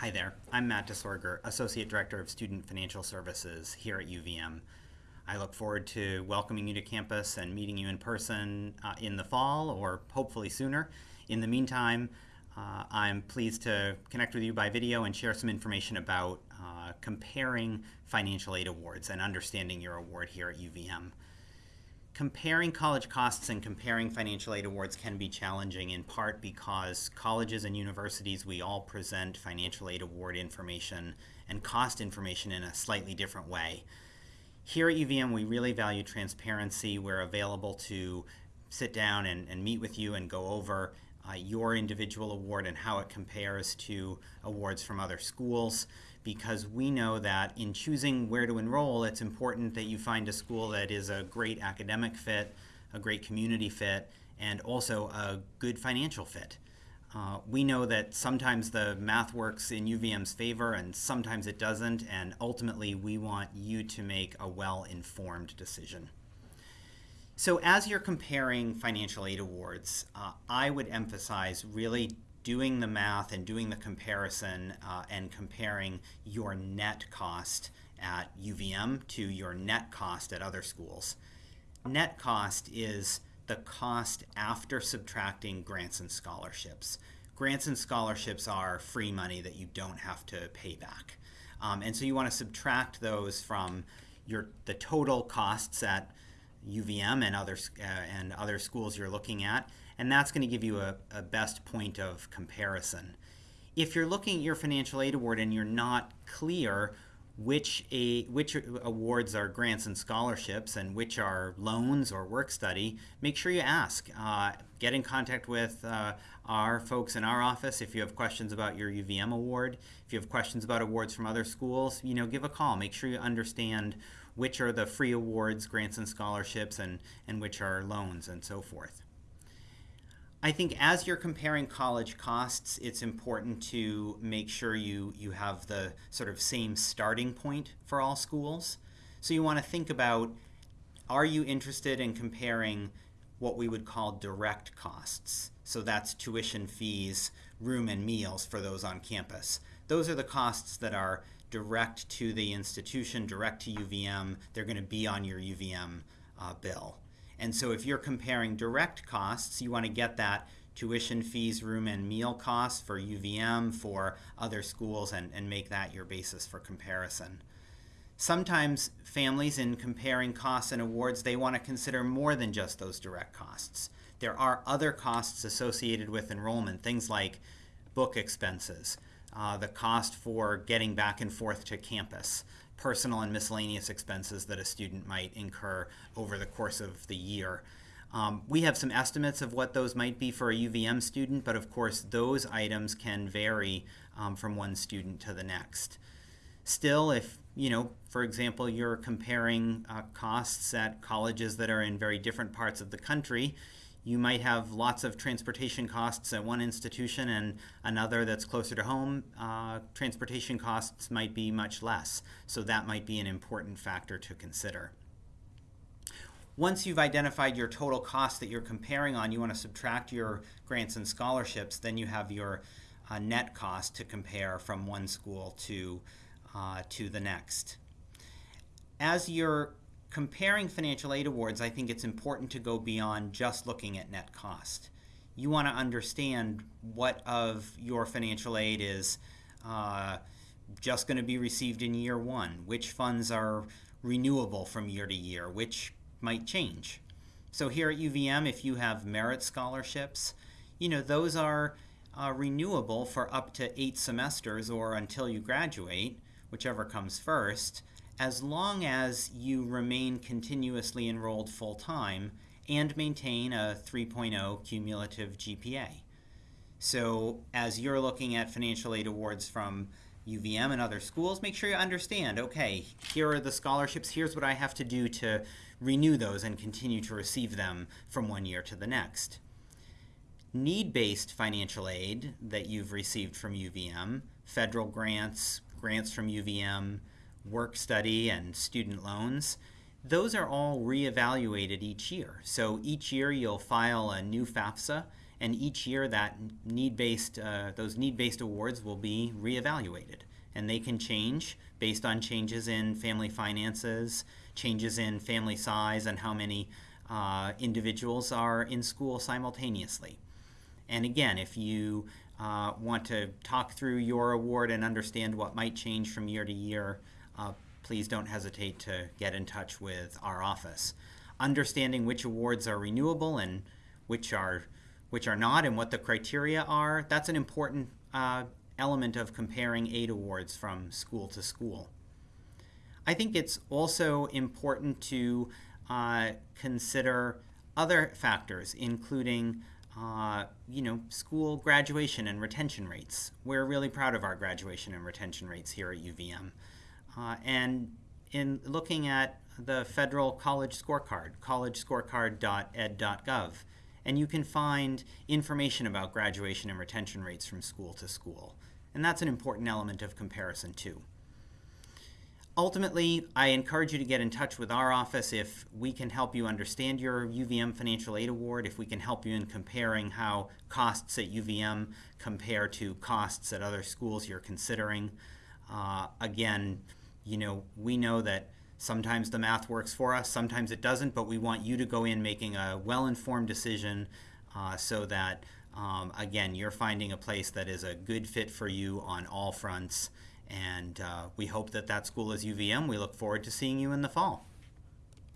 Hi there, I'm Matt Disorger, Associate Director of Student Financial Services here at UVM. I look forward to welcoming you to campus and meeting you in person uh, in the fall or hopefully sooner. In the meantime, uh, I'm pleased to connect with you by video and share some information about uh, comparing financial aid awards and understanding your award here at UVM. Comparing college costs and comparing financial aid awards can be challenging in part because colleges and universities, we all present financial aid award information and cost information in a slightly different way. Here at UVM, we really value transparency. We're available to sit down and, and meet with you and go over uh, your individual award and how it compares to awards from other schools because we know that in choosing where to enroll, it's important that you find a school that is a great academic fit, a great community fit, and also a good financial fit. Uh, we know that sometimes the math works in UVM's favor and sometimes it doesn't, and ultimately we want you to make a well-informed decision. So as you're comparing financial aid awards, uh, I would emphasize really doing the math and doing the comparison uh, and comparing your net cost at UVM to your net cost at other schools. Net cost is the cost after subtracting grants and scholarships. Grants and scholarships are free money that you don't have to pay back. Um, and so you want to subtract those from your the total costs at UVM and other, uh, and other schools you're looking at, and that's going to give you a, a best point of comparison. If you're looking at your financial aid award and you're not clear which a which awards are grants and scholarships and which are loans or work study, make sure you ask. Uh, get in contact with uh, our folks in our office if you have questions about your UVM award. If you have questions about awards from other schools, you know, give a call. Make sure you understand which are the free awards, grants and scholarships, and, and which are loans and so forth. I think as you're comparing college costs, it's important to make sure you, you have the sort of same starting point for all schools. So you want to think about, are you interested in comparing what we would call direct costs? So that's tuition fees, room and meals for those on campus. Those are the costs that are direct to the institution, direct to UVM. They're going to be on your UVM uh, bill. And so if you're comparing direct costs, you want to get that tuition fees, room and meal costs for UVM, for other schools, and, and make that your basis for comparison. Sometimes families, in comparing costs and awards, they want to consider more than just those direct costs. There are other costs associated with enrollment, things like book expenses, uh, the cost for getting back and forth to campus, personal and miscellaneous expenses that a student might incur over the course of the year. Um, we have some estimates of what those might be for a UVM student, but of course those items can vary um, from one student to the next. Still, if, you know, for example, you're comparing uh, costs at colleges that are in very different parts of the country, you might have lots of transportation costs at one institution and another that's closer to home, uh, transportation costs might be much less. So that might be an important factor to consider. Once you've identified your total cost that you're comparing on, you want to subtract your grants and scholarships, then you have your uh, net cost to compare from one school to, uh, to the next. As you're comparing financial aid awards, I think it's important to go beyond just looking at net cost. You want to understand what of your financial aid is uh, just going to be received in year one, which funds are renewable from year to year, which might change. So here at UVM, if you have merit scholarships, you know, those are uh, renewable for up to eight semesters or until you graduate, whichever comes first as long as you remain continuously enrolled full-time and maintain a 3.0 cumulative GPA. So as you're looking at financial aid awards from UVM and other schools, make sure you understand, okay, here are the scholarships, here's what I have to do to renew those and continue to receive them from one year to the next. Need-based financial aid that you've received from UVM, federal grants, grants from UVM, work study and student loans, those are all reevaluated each year. So each year you'll file a new FAFSA and each year that need-based uh, those need-based awards will be reevaluated, and they can change based on changes in family finances, changes in family size, and how many uh, individuals are in school simultaneously. And again, if you uh, want to talk through your award and understand what might change from year to year, uh, please don't hesitate to get in touch with our office. Understanding which awards are renewable and which are which are not and what the criteria are, that's an important uh, element of comparing aid awards from school to school. I think it's also important to uh, consider other factors, including uh, you know, school graduation and retention rates. We're really proud of our graduation and retention rates here at UVM. Uh, and in looking at the federal college scorecard, collegescorecard.ed.gov, and you can find information about graduation and retention rates from school to school. And that's an important element of comparison too. Ultimately, I encourage you to get in touch with our office if we can help you understand your UVM Financial Aid Award, if we can help you in comparing how costs at UVM compare to costs at other schools you're considering. Uh, again, you know, we know that sometimes the math works for us, sometimes it doesn't, but we want you to go in making a well-informed decision uh, so that, um, again, you're finding a place that is a good fit for you on all fronts. And uh, we hope that that school is UVM. We look forward to seeing you in the fall.